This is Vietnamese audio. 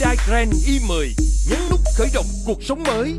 Hyundai Grand i10 nhấn nút khởi động cuộc sống mới.